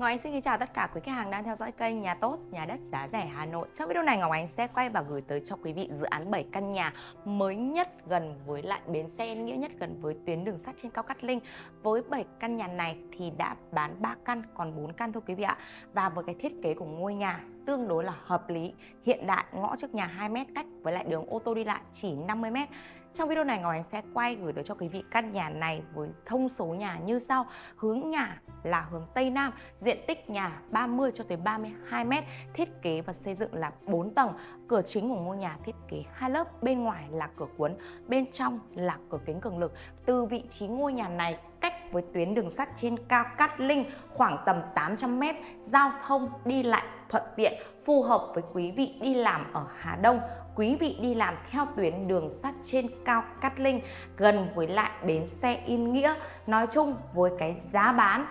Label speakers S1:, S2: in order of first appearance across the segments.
S1: Ngọc Ánh xin kính chào tất cả quý khách hàng đang theo dõi kênh Nhà Tốt, Nhà Đất Giá Rẻ Hà Nội. Trong video này Ngọc Ánh sẽ quay và gửi tới cho quý vị dự án 7 căn nhà mới nhất gần với lại bến xe nghĩa nhất gần với tuyến đường sắt trên cao Cát Linh. Với 7 căn nhà này thì đã bán 3 căn còn 4 căn thôi quý vị ạ. Và với cái thiết kế của ngôi nhà tương đối là hợp lý, hiện đại, ngõ trước nhà 2 m cách với lại đường ô tô đi lại chỉ 50 m. Trong video này Ngọc Ánh sẽ quay gửi tới cho quý vị căn nhà này với thông số nhà như sau. Hướng nhà là hướng Tây Nam, diện tích nhà 30 cho tới 32 m, thiết kế và xây dựng là 4 tầng. Cửa chính của ngôi nhà thiết kế hai lớp, bên ngoài là cửa cuốn, bên trong là cửa kính cường lực. Từ vị trí ngôi nhà này cách với tuyến đường sắt trên cao Cát Linh khoảng tầm 800 m, giao thông đi lại thuận tiện, phù hợp với quý vị đi làm ở Hà Đông, quý vị đi làm theo tuyến đường sắt trên cao Cát Linh, gần với lại bến xe Yên Nghĩa. Nói chung với cái giá bán,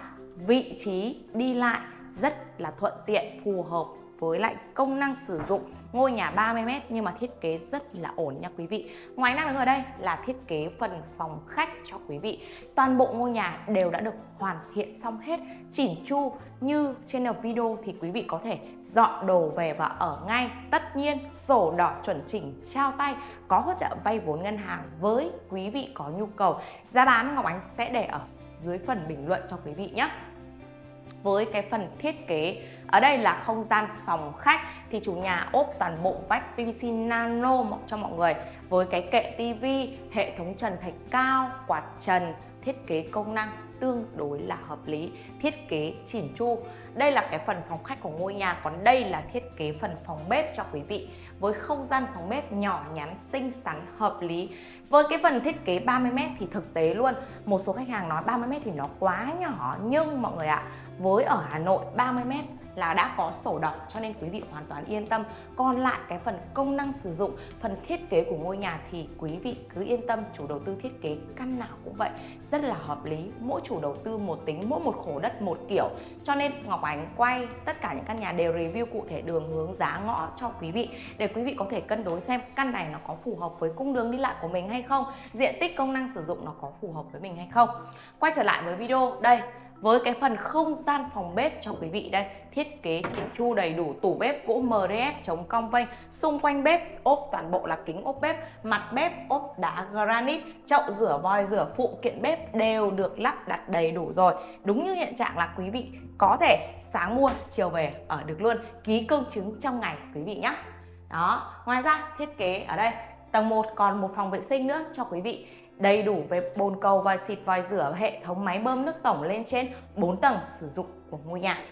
S1: vị trí đi lại rất là thuận tiện, phù hợp với lại công năng sử dụng ngôi nhà 30m nhưng mà thiết kế rất là ổn nha quý vị. Ngoài năng đứng ở đây là thiết kế phần phòng khách cho quý vị. Toàn bộ ngôi nhà đều đã được hoàn thiện xong hết, chỉn chu như trên video thì quý vị có thể dọn đồ về và ở ngay. Tất nhiên, sổ đỏ chuẩn chỉnh, trao tay, có hỗ trợ vay vốn ngân hàng với quý vị có nhu cầu. Giá bán Ngọc Ánh sẽ để ở dưới phần bình luận cho quý vị nhé. Với cái phần thiết kế ở đây là không gian phòng khách thì chủ nhà ốp toàn bộ vách PVC nano cho mọi người với cái kệ tivi hệ thống trần thạch cao, quạt trần, thiết kế công năng tương đối là hợp lý, thiết kế chỉn chu. Đây là cái phần phòng khách của ngôi nhà, còn đây là thiết kế phần phòng bếp cho quý vị. Với không gian phòng bếp nhỏ nhắn, xinh xắn, hợp lý. Với cái phần thiết kế 30m thì thực tế luôn. Một số khách hàng nói 30m thì nó quá nhỏ, nhưng mọi người ạ, với ở Hà Nội 30m là đã có sổ đỏ, cho nên quý vị hoàn toàn yên tâm. Còn lại cái phần công năng sử dụng, phần thiết kế của ngôi nhà thì quý vị cứ yên tâm, chủ đầu tư thiết kế căn nào cũng vậy. Rất là hợp lý, mỗi chủ đầu tư một tính, mỗi một khổ đất một kiểu. Cho nên Ngọc Ánh quay tất cả những căn nhà đều review cụ thể đường, hướng, giá, ngõ cho quý vị, để quý vị có thể cân đối xem căn này nó có phù hợp với cung đường đi lại của mình hay không, diện tích công năng sử dụng nó có phù hợp với mình hay không. Quay trở lại với video, đây với cái phần không gian phòng bếp cho quý vị đây, thiết kế chỉnh chu đầy đủ tủ bếp gỗ MDF chống cong vênh xung quanh bếp, ốp toàn bộ là kính ốp bếp, mặt bếp, ốp đá granite, chậu rửa vòi rửa phụ kiện bếp đều được lắp đặt đầy đủ rồi. Đúng như hiện trạng là quý vị có thể sáng mua, chiều về ở được luôn. Ký công chứng trong ngày, quý vị nhé đó, ngoài ra thiết kế ở đây, tầng 1 còn một phòng vệ sinh nữa cho quý vị đầy đủ về bồn cầu và xịt vòi rửa hệ thống máy bơm nước tổng lên trên 4 tầng sử dụng của ngôi nhà.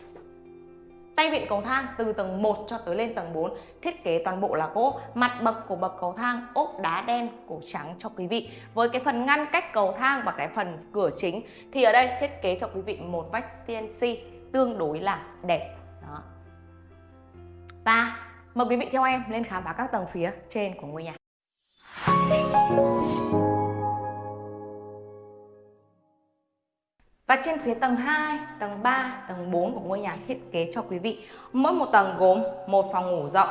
S1: Tay vịn cầu thang từ tầng 1 cho tới lên tầng 4 thiết kế toàn bộ là gỗ, mặt bậc của bậc cầu thang ốp đá đen cổ trắng cho quý vị. Với cái phần ngăn cách cầu thang và cái phần cửa chính thì ở đây thiết kế cho quý vị một vách CNC tương đối là đẹp. Đó. Và mời quý vị theo em lên khám phá các tầng phía trên của ngôi nhà. Và trên phía tầng 2, tầng 3, tầng 4 của ngôi nhà thiết kế cho quý vị Mỗi một tầng gồm một phòng ngủ rộng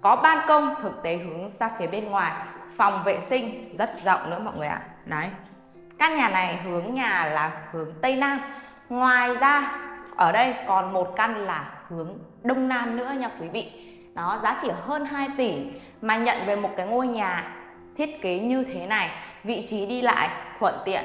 S1: Có ban công thực tế hướng ra phía bên ngoài Phòng vệ sinh rất rộng nữa mọi người ạ. Đấy. Căn nhà này hướng nhà là hướng Tây Nam Ngoài ra ở đây còn một căn là hướng Đông Nam nữa nha quý vị. Đó giá chỉ hơn 2 tỷ Mà nhận về một cái ngôi nhà thiết kế như thế này Vị trí đi lại thuận tiện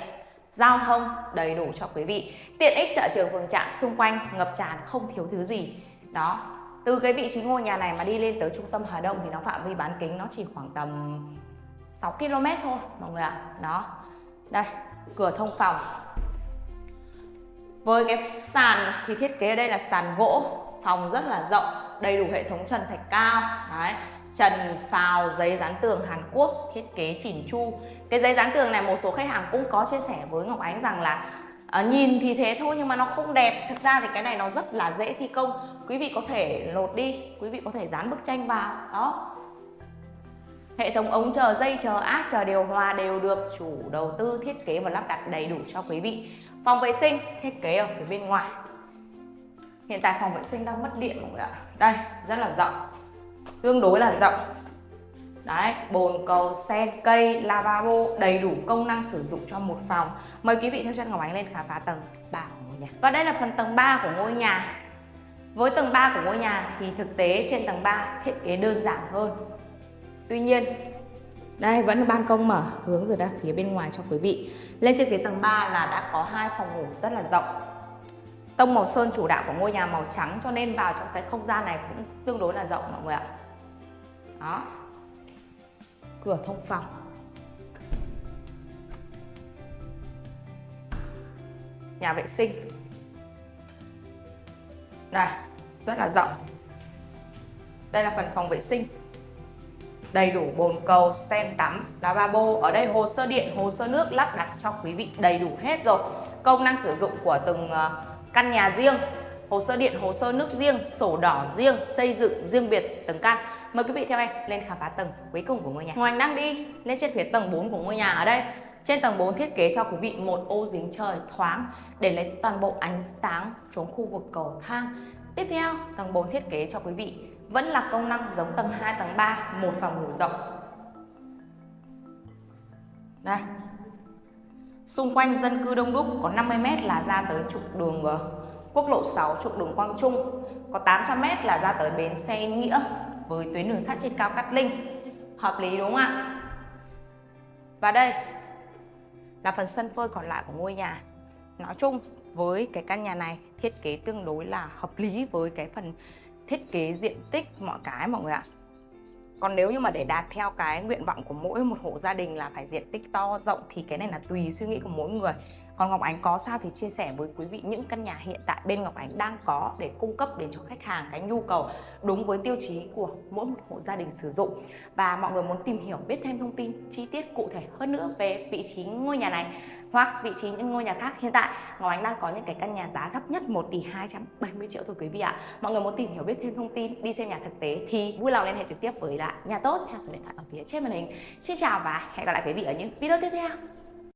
S1: giao thông đầy đủ cho quý vị. Tiện ích chợ trường phường trạm xung quanh, ngập tràn không thiếu thứ gì. Đó, từ cái vị trí ngôi nhà này mà đi lên tới trung tâm Hà Đông thì nó phạm vi bán kính nó chỉ khoảng tầm 6 km thôi, mọi người ạ. Đó, đây, cửa thông phòng. Với cái sàn thì thiết kế ở đây là sàn gỗ, phòng rất là rộng, đầy đủ hệ thống trần thạch cao. Đấy trần phào giấy dán tường Hàn Quốc thiết kế chỉn chu. Cái giấy dán tường này một số khách hàng cũng có chia sẻ với Ngọc Ánh rằng là à, nhìn thì thế thôi nhưng mà nó không đẹp. Thực ra thì cái này nó rất là dễ thi công. Quý vị có thể lột đi quý vị có thể dán bức tranh vào đó. Hệ thống ống chờ dây chờ áp chờ điều hòa đều được chủ đầu tư thiết kế và lắp đặt đầy đủ cho quý vị. Phòng vệ sinh thiết kế ở phía bên ngoài. Hiện tại phòng vệ sinh đang mất điện mọi người ạ. Đây rất là rộng tương đối là rộng Đấy, bồn cầu, sen, cây, lavabo đầy đủ công năng sử dụng cho một phòng. Mời quý vị theo chân Ngọc Ánh lên khám phá tầng 3 của ngôi nhà. Và đây là phần tầng 3 của ngôi nhà. Với tầng 3 của ngôi nhà thì thực tế trên tầng 3 thiết kế đơn giản hơn. Tuy nhiên, đây vẫn ban công mở hướng rồi ra phía bên ngoài cho quý vị. Lên trên phía tầng 3 là đã có hai phòng ngủ rất là rộng. Tông màu sơn chủ đạo của ngôi nhà màu trắng cho nên vào trong cái không gian này cũng tương đối là rộng mọi người ạ. Đó. Cửa thông phòng. Nhà vệ sinh. Đây, rất là rộng. Đây là phần phòng vệ sinh đầy đủ bồn cầu, sen tắm, lavabo. Ở đây hồ sơ điện, hồ sơ nước lắp đặt cho quý vị đầy đủ hết rồi. Công năng sử dụng của từng ờ, căn nhà riêng, hồ sơ điện, hồ sơ nước riêng, sổ đỏ riêng, xây dựng riêng biệt từng căn. Mời quý vị theo em lên khám phá tầng cuối cùng của ngôi nhà. Ngoài đang đi lên trên phía tầng 4 của ngôi nhà ở đây. Trên tầng 4 thiết kế cho quý vị một ô dính trời thoáng để lấy toàn bộ ánh sáng xuống khu vực cầu thang. Tiếp theo, tầng 4 thiết kế cho quý vị vẫn là công năng giống tầng 2, tầng 3, một phòng ngủ rộng. Đây. Xung quanh dân cư đông đúc có 50m là ra tới trục đường quốc lộ 6, trục đường Quang Trung. Có 800m là ra tới bến xe Nghĩa với tuyến đường sắt trên cao Cát Linh. Hợp lý đúng không ạ? Và đây là phần sân phơi còn lại của ngôi nhà. Nói chung, với cái căn nhà này, thiết kế tương đối là hợp lý với cái phần thiết kế diện tích mọi cái mọi người ạ còn nếu như mà để đạt theo cái nguyện vọng của mỗi một hộ gia đình là phải diện tích to, rộng thì cái này là tùy suy nghĩ của mỗi người còn Ngọc Ánh có sao thì chia sẻ với quý vị những căn nhà hiện tại bên Ngọc Ánh đang có để cung cấp đến cho khách hàng cái nhu cầu đúng với tiêu chí của mỗi một hộ gia đình sử dụng. Và mọi người muốn tìm hiểu biết thêm thông tin, chi tiết cụ thể hơn nữa về vị trí ngôi nhà này hoặc vị trí những ngôi nhà khác hiện tại, Ngọc Ánh đang có những cái căn nhà giá thấp nhất 1 tỷ 270 triệu thôi quý vị ạ. Mọi người muốn tìm hiểu biết thêm thông tin, đi xem nhà thực tế thì vui lòng liên hệ trực tiếp với lại nhà tốt theo số điện thoại ở phía trên màn hình. Xin chào và hẹn gặp lại quý vị ở những video tiếp theo.